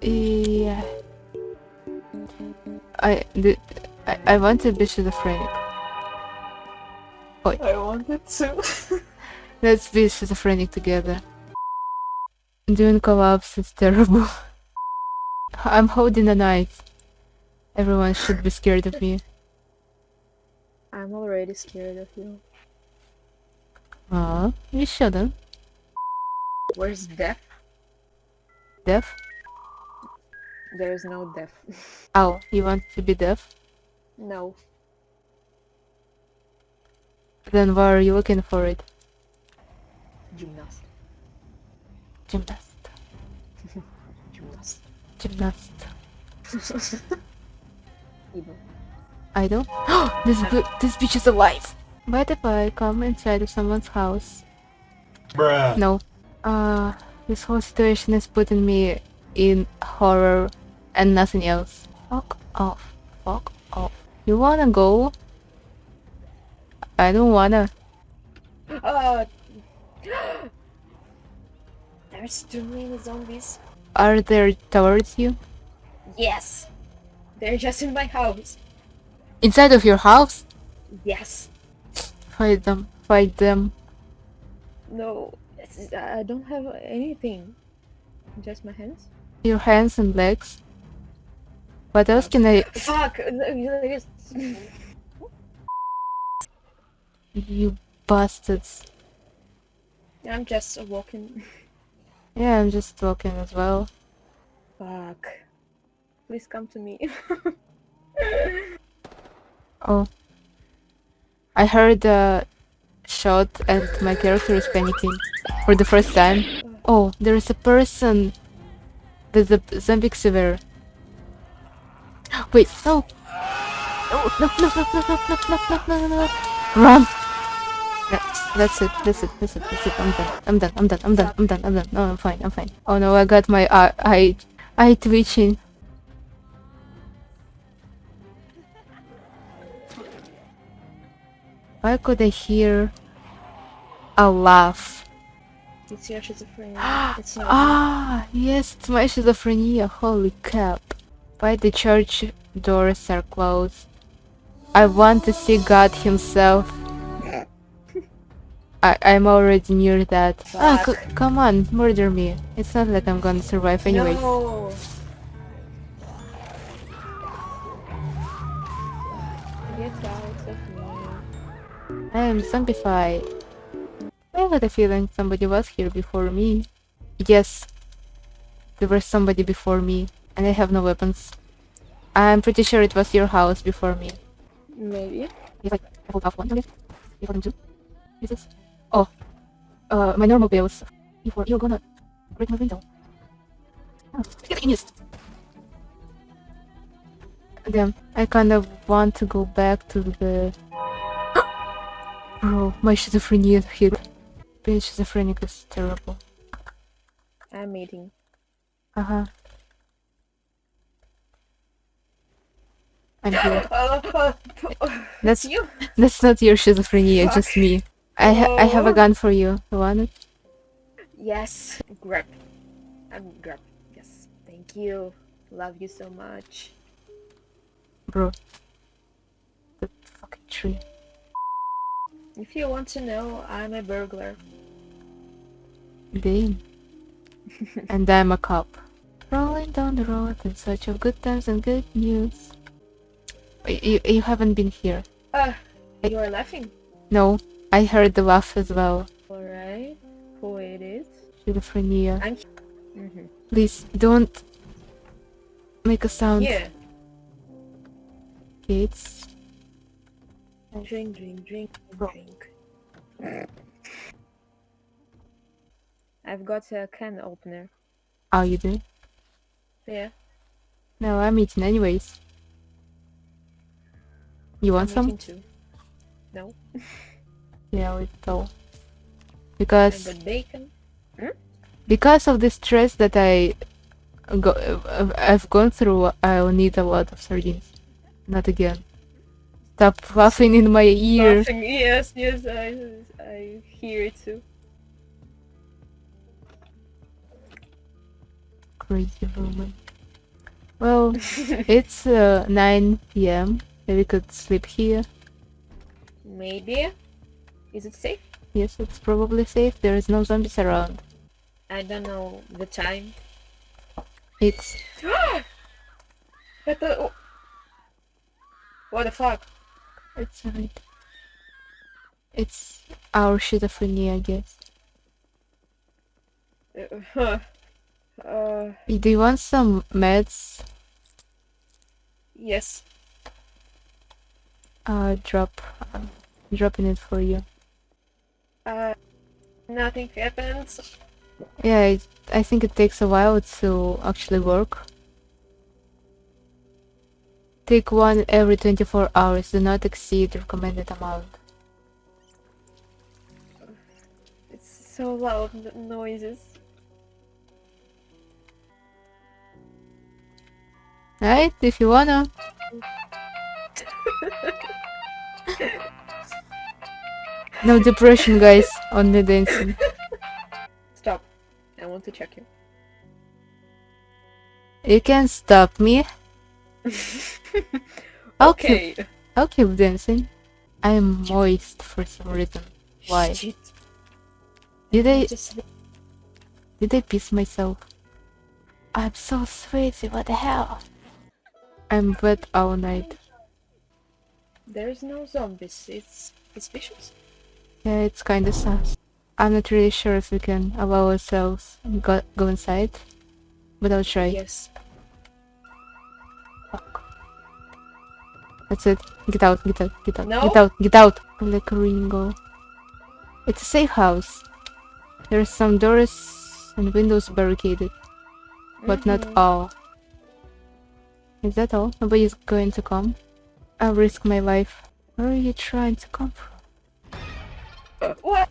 Yeah. I did. I, I want to be schizophrenic. I wanted to. Let's be schizophrenic together. Doing collapse is terrible. I'm holding a knife. Everyone should be scared of me. I'm already scared of you. Aw, you shouldn't. Where's death? Deaf? There is no death. Oh, you want to be deaf? no. Then why are you looking for it? Gymnast. Gymnast. Gymnast. Gymnast. Evil. Idol? this bi- this bitch is alive! What if I come inside of someone's house? Bruh. No. Uh, this whole situation is putting me in horror and nothing else. Fuck off. Fuck off. You wanna go? I don't wanna. Uh, there's too many zombies. Are there towards you? Yes. They're just in my house. Inside of your house? Yes. Fight them. Fight them. No. I don't have anything. Just my hands. Your hands and legs. What else can I... Fuck! you- You bastards. I'm just walking. Yeah, I'm just walking as well. Fuck. Please come to me. Oh. I heard a shot and my character is panicking for the first time. Uh. Oh, there is a person. There's a zombie severe. Wait, no! No, no, no, no, no, no, no, no, no, no, no. Run! That's, that's it, that's it, that's it, that's it. I'm done, I'm done, I'm done, I'm done, I'm done, I'm done. No, I'm fine, I'm fine. Oh no, I got my eye, eye, eye twitching. Why could I hear a laugh? It's your schizophrenia. It's not. Ah, yes, it's my schizophrenia. Holy cap. Why the church doors are closed? I want to see God himself. I, I'm already near that. Ah, c- come on, murder me. It's not like I'm gonna survive anyway. No. Get out of me. I am zombified. I had a feeling somebody was here before me. Yes, there was somebody before me, and I have no weapons. I'm pretty sure it was your house before me. Maybe. If I I hold off one, I can do is? Oh, uh, my normal bills. Before you're gonna break my window. Oh, get in this. Damn, I kind of want to go back to the. Bro, my schizophrenia hit. Being schizophrenic is terrible. I'm eating. Uh huh. I'm here. That's you. that's not your schizophrenia, just me. I ha- I have a Oh. gun for you. You want it? Yes. Grab. I'm grab. Yes. Thank you. Love you so much. Bro. The fucking tree. If you want to know, I'm a burglar. Damn. and I'm a cop. Rolling down the road in search of good times and good news. You, you haven't been here. Ah, you are laughing. No, I heard the laugh as well. Alright. Who it is? Schizophrenia. I'm. Mm-hmm. Please, don't make a sound. Yeah. Kids. Drink, drink, drink, drink. I've got a can opener. Oh, you do? Yeah. No, I'm eating anyways. You want I'm some? too. No. Yeah. I Because got bacon. Hmm? because of the stress that I go I've gone through, I'll need a lot of sardines. Not again. Stop laughing in my ear. Laughing. Yes, yes, I, I hear it too. Crazy woman. Well, it's uh, 9 p.m. Maybe we could sleep here. Maybe. Is it safe? Yes, it's probably safe. There is no zombies around. I don't know the time. It's What the? What the fuck? it's alright. It's our schizophrenia, I guess. Uh, huh. Uh, Do you want some meds? yes. Uh, drop, uh, dropping it for you. Uh, nothing happens. Yeah, it, I think it takes a while to actually work. Take one every 24 hours. Do not exceed recommended amount. It's so loud, the noises. Right? If you wanna. no depression, guys. Only dancing. Stop. I want to check you. You can stop me. I'll keep, okay. I'll keep dancing. I am moist for some reason. Why? Shit. Did I Just did I piss myself? I'm so sweaty. What the hell? I'm wet all night. there's no zombies. It's suspicious. Yeah, it's kinda sus. I'm not really sure if we can allow ourselves go, go inside, but I'll try. Yes. Fuck. That's it. Get out, get out, get out, No? get out, get out! Like Ringo. It's a safe house. There's some doors and windows barricaded, but not Mhm. all. Is that all? Nobody's going to come? I'll risk my life. Where are you trying to come from? Uh, what?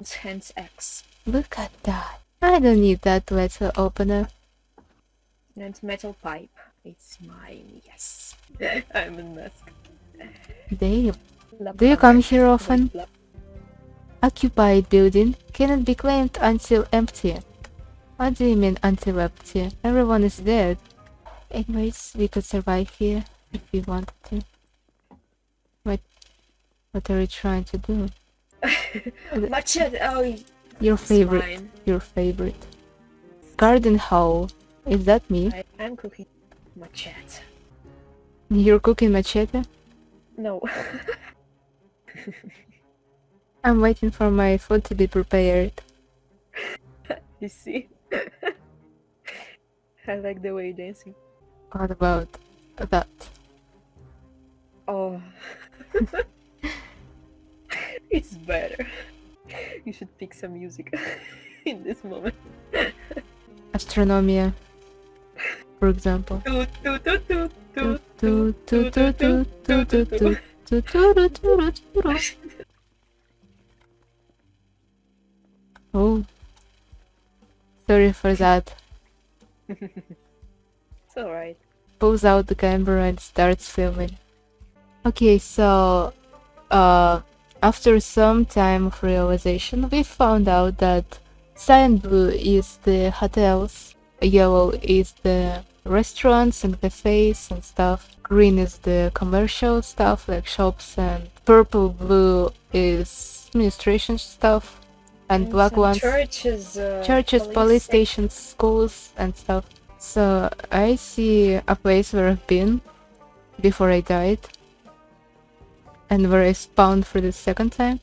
It's hands X. Look at that. I don't need that letter opener. And metal pipe. It's mine, yes. I'm a mask. Damn. Do you come here often? Occupied building cannot be claimed until empty. What do you mean empty? Everyone is dead. Anyways, we could survive here if we wanted to. What what are you trying to do? Machete! Oh, Your favorite. mine. Your favorite. Garden hoe. Is that me? I'm cooking machete. You're cooking machete? No. I'm waiting for my food to be prepared. you see? I like the way you're dancing. What about that? Oh. it's better. You should pick some music in this moment. Astronomia, for example. oh sorry for that. It's alright. Pulls out the camera and starts filming. Okay, so uh, after some time of realization, we found out that cyan blue is the hotels, yellow is the restaurants and cafes and stuff, green is the commercial stuff like shops, and purple blue is administration stuff, and black ones Churches, uh, churches, police stations, schools, and stuff. So I see a place where I've been before I died, and where I spawned for the second time.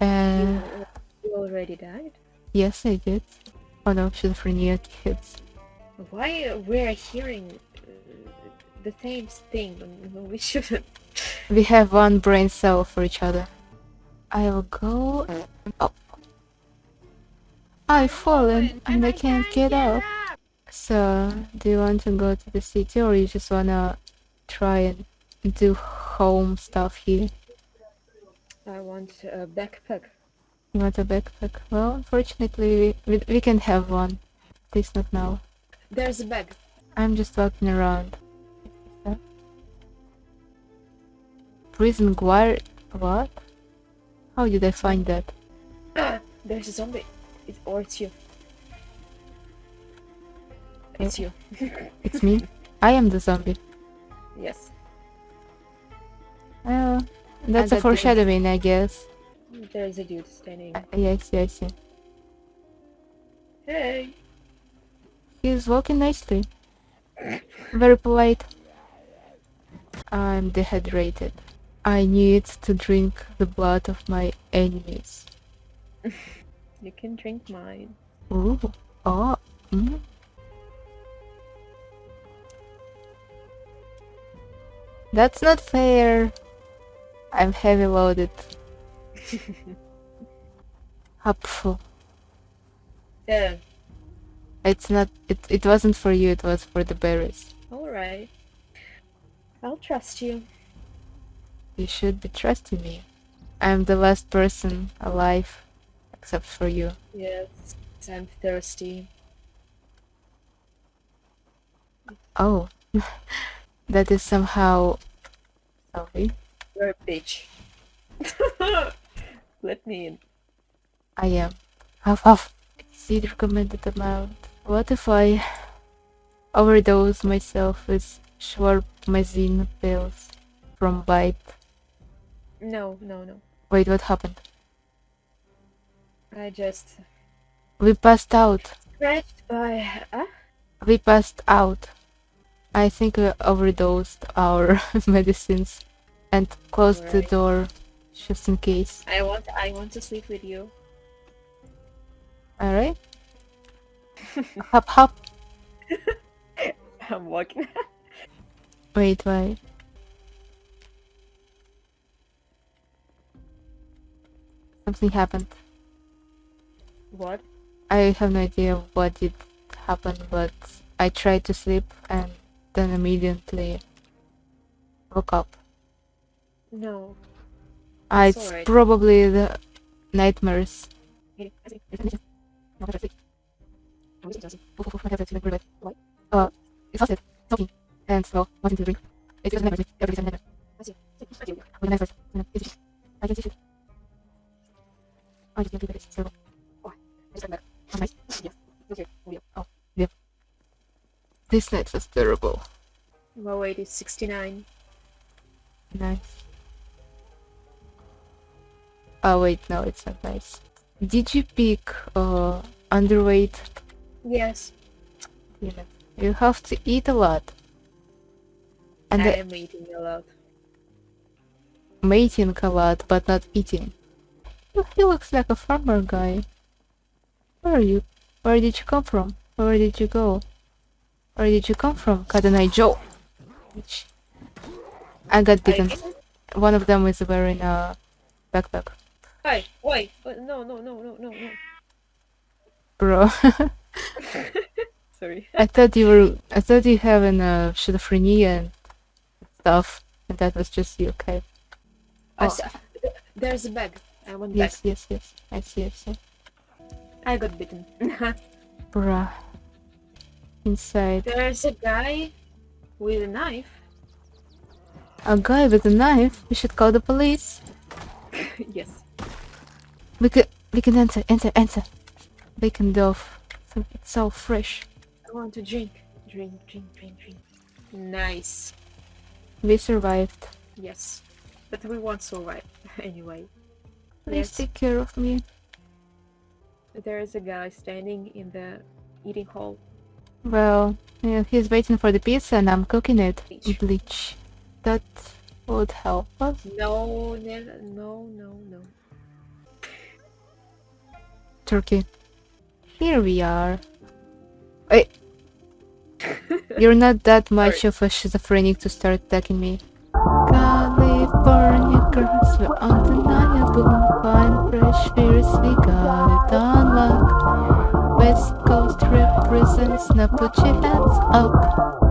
You, And you already died? yes, I did. Oh no, schizophrenia kids. Why we're hearing uh, the same thing? We shouldn't. We have one brain cell for each other. I'll go up. I've fallen and I can't get up. So, do you want to go to the city or you just wanna try and do home stuff here? I want a backpack. You want a backpack? Well, unfortunately, we, we, can have one. At least not now. There's a bag. I'm just walking around. Prison guard? What? How did I find that? There's a zombie. It, or it's you. It's you. It's me. I am the zombie. Yes. Oh, that's a that dude. foreshadowing, I guess. There's a dude standing. Yes, yes, yes. Hey. He's walking nicely. Very polite. I'm dehydrated. I need to drink the blood of my enemies. You can drink mine. Ooh. Oh. Mm. That's not fair. I'm heavy loaded. Hopeful. Yeah. It's not. It. It wasn't for you. It was for the berries. Alright. I'll trust you. You should be trusting me. I'm the last person alive, except for you. Yes. I'm thirsty. Oh, that is somehow. Sorry, You're a bitch. Let me in. I am. Huff huff. Exceed recommended amount. What if I overdose myself with shwarmazine pills from Bite? No, no, no. Wait, what happened? I just We passed out. scratched by. We passed out. I think we overdosed our medicines and closed the door just in case. I want. I want to sleep with you. Alright? hop hop. I'm walking. Wait, wait. Something happened. What? I have no idea what did happen, but I tried to sleep and then immediately woke up. No. Ah, It's alright. probably the nightmares. Uh, exhausted, talking, and smell, wanting to drink. It was nightmares. Every time nightmare. With nightmares. You know, it's- I can see it. I just can't do this. So, This night is terrible. My weight is 69. Nice. Oh wait, no, it's not nice. Did you pick uh underweight? Yes. You you have to eat a lot. And I am eating a lot. mating a lot, but not eating. He looks like a farmer guy. Where are you? Where did you come from? Where did you go? Where did you come from, Cotton-Eye Joe? Which- I got bitten. One of them is wearing a backpack. Hey, wait. Wait, No, no, no, no, no, no. Bro, Sorry. I thought you were. I thought you having a schizophrenia and stuff, and that was just you. Okay. Oh. there's a bag. I want Yes, yes, yes. I see. I see. I got bitten. Bruh. Inside. there's a guy with a knife. A guy with a knife. We should call the police. yes. We can. We can enter. Enter. Enter. Bacon dove. It's so fresh. I want to drink. Drink, drink, drink, drink. Nice. We survived. Yes. But we won't survive anyway. Please take care of me. There is a guy standing in the eating hall. Well, yeah, he's waiting for the pizza and I'm cooking it. Bleach. Bleach. That would help us. No, no, no, no, no. Turkey. Here we are. Wait. You're not that much of a schizophrenic to start attacking me. California girls were undeniable. Fine, fresh, fierce, we got now put your hands up.